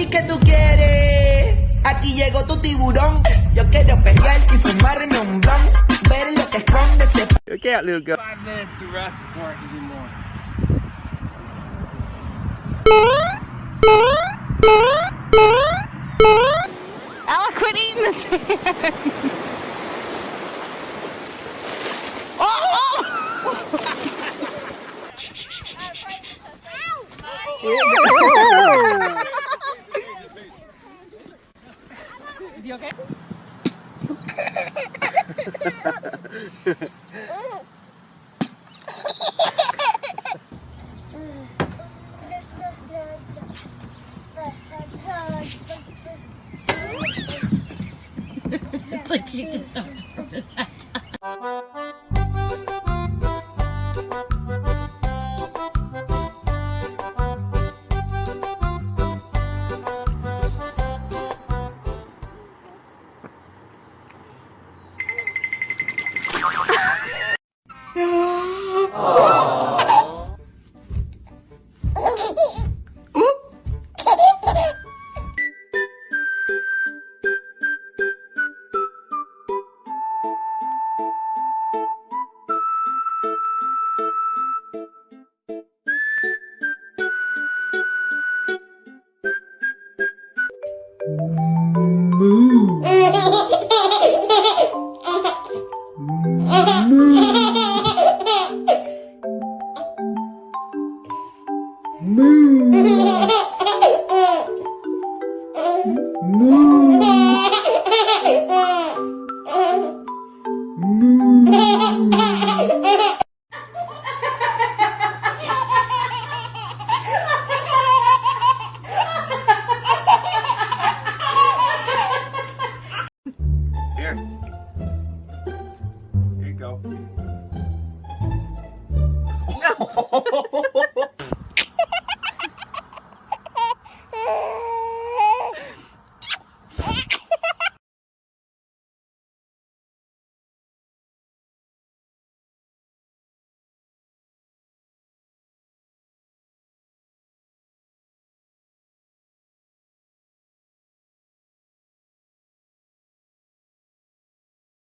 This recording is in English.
Mami, ¿qué tú quieres? Aquí llegó tu tiburón. Yo quiero pelear y fumarme un blon. Ver lo que esconde ese Get out, little girl. Five minutes to rest before I can do more. Ella, quit eating the sand. Is It's like she didn't purpose that time. Here. 음. 볼게요